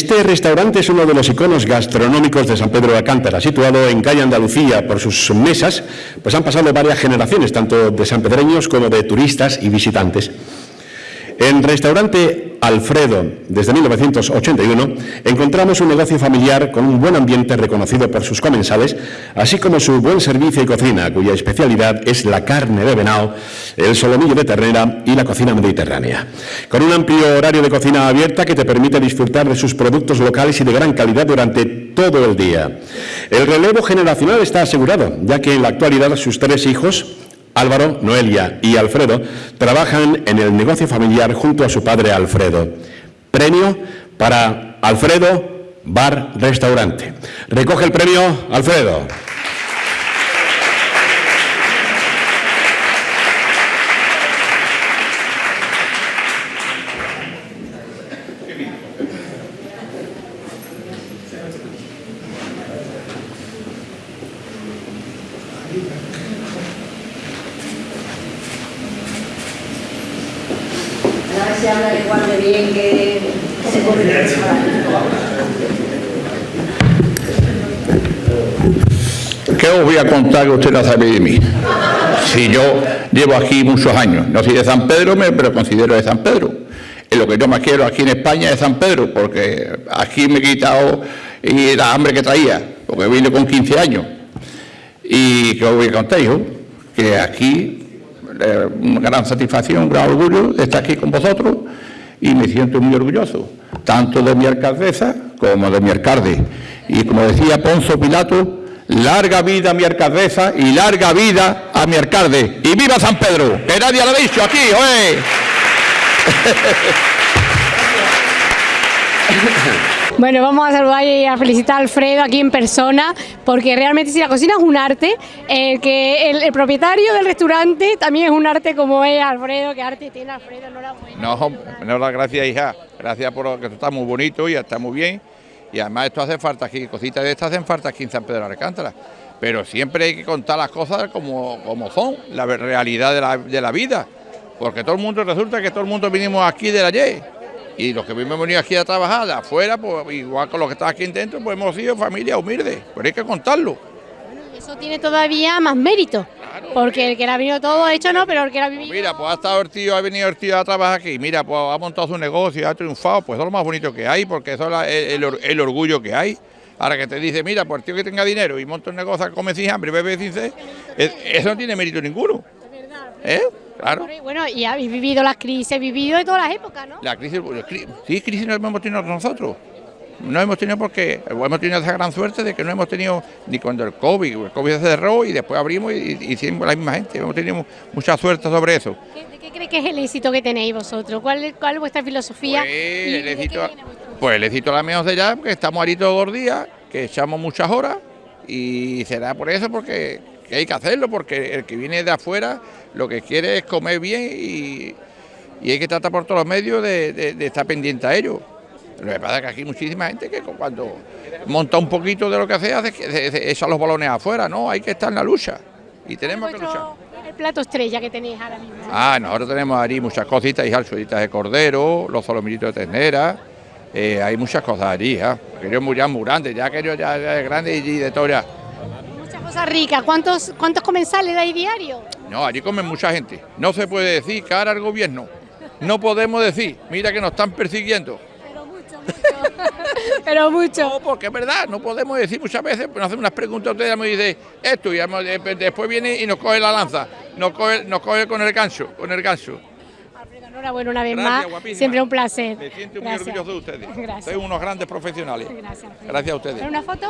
Este restaurante es uno de los iconos gastronómicos de San Pedro de Alcántara, situado en calle Andalucía por sus mesas, pues han pasado varias generaciones, tanto de sanpedreños como de turistas y visitantes. En restaurante Alfredo, desde 1981, encontramos un negocio familiar con un buen ambiente reconocido por sus comensales, así como su buen servicio y cocina, cuya especialidad es la carne de venado, el solomillo de ternera y la cocina mediterránea. Con un amplio horario de cocina abierta que te permite disfrutar de sus productos locales y de gran calidad durante todo el día. El relevo generacional está asegurado, ya que en la actualidad sus tres hijos, Álvaro, Noelia y Alfredo trabajan en el negocio familiar junto a su padre Alfredo. Premio para Alfredo Bar Restaurante. Recoge el premio Alfredo. Que ¿Qué os voy a contar que usted no sabe de mí? Si yo llevo aquí muchos años, no soy de San Pedro, pero considero de San Pedro. Y lo que yo más quiero aquí en España es San Pedro, porque aquí me he quitado la hambre que traía, porque vine con 15 años. Y que os voy a contar yo, que aquí, eh, una gran satisfacción, un gran orgullo de estar aquí con vosotros y me siento muy orgulloso, tanto de mi alcaldesa como de mi alcalde. Y como decía Ponzo Pilato, larga vida a mi alcaldesa y larga vida a mi alcalde. ¡Y viva San Pedro! Que nadie lo ha dicho aquí, ¡oye! Bueno, vamos a saludar y a felicitar a Alfredo aquí en persona, porque realmente si la cocina es un arte, el que el, propietario del restaurante también es un arte como es Alfredo, que arte tiene Alfredo, enhorabuena. No, no, la gracias, hija. Gracias por que esto está muy bonito y está muy bien. Y además esto hace falta aquí, cositas de estas hacen falta aquí en San Pedro de Alcántara. Pero siempre hay que contar las cosas como, como son, la realidad de la, de la vida. Porque todo el mundo, resulta que todo el mundo vinimos aquí de ayer. Y los que hemos venido aquí a trabajar de afuera, pues igual con los que están aquí dentro, pues hemos sido familia humilde. Pero hay que contarlo. Y Eso tiene todavía más mérito, porque el que la ha venido todo hecho no, pero el que la ha vivido... Mira, pues ha estado el tío, ha venido el tío a trabajar aquí, mira, pues ha montado su negocio, ha triunfado, pues eso es lo más bonito que hay, porque eso es el, el or- el orgullo que hay. Ahora que te dice, mira, pues el tío que tenga dinero y monta un negocio, come sin hambre, bebe sin sed, es- eso no tiene mérito ninguno. ¿Eh? Claro. Y bueno, y habéis vivido las crisis, vivido de todas las épocas, ¿no? La crisis, pues, sí, crisis no hemos tenido nosotros. No hemos tenido porque hemos tenido esa gran suerte de que no hemos tenido ni cuando el COVID, el COVID se cerró y después abrimos y, y hicimos la misma gente. Hemos tenido mucha suerte sobre eso. ¿Qué, de qué crees que es el éxito que tenéis vosotros? ¿Cuál, es- cuál es vuestra filosofía? Pues y el éxito, pues el éxito la menos de ya, porque estamos ahí todos los días, que echamos muchas horas y será por eso porque que hay que hacerlo, porque el que viene de afuera lo que quiere es comer bien y, y hay que tratar por todos los medios de, de- de estar pendiente a ello. Lo que pasa es que aquí hay muchísima gente que cuando monta un poquito de lo que hace, hace, que echa los balones afuera, no, hay que estar en la lucha y tenemos que luchar. el plato estrella que tenéis ahora mismo? Ah, nosotros tenemos allí muchas cositas, y salsuditas de cordero, los solomillitos de ternera, eh, hay muchas cosas allí, ¿ah? Aquello muy, ya muy grande, ya aquello ya, ya es grande y de todo ya. Muchas cosas ricas. ¿Cuántos, cuántos comensales dais diario? No, allí comen mucha gente. No se puede decir cara al gobierno. No podemos decir, mira que nos están persiguiendo. Pero mucho, mucho. Pero mucho. No, porque es verdad, no podemos decir muchas veces, nos hacen unas preguntas, ustedes me dice esto, y eh, después viene y nos coge la lanza, nos coge, nos coge con el gancho, con el gancho. Enhorabuena una vez Gracias, más. guapísima. Siempre un placer. Me siento muy Gracias. orgulloso de ustedes. Gracias. Sois unos grandes profesionales. Gracias. Gracias a ustedes. ¿Una foto?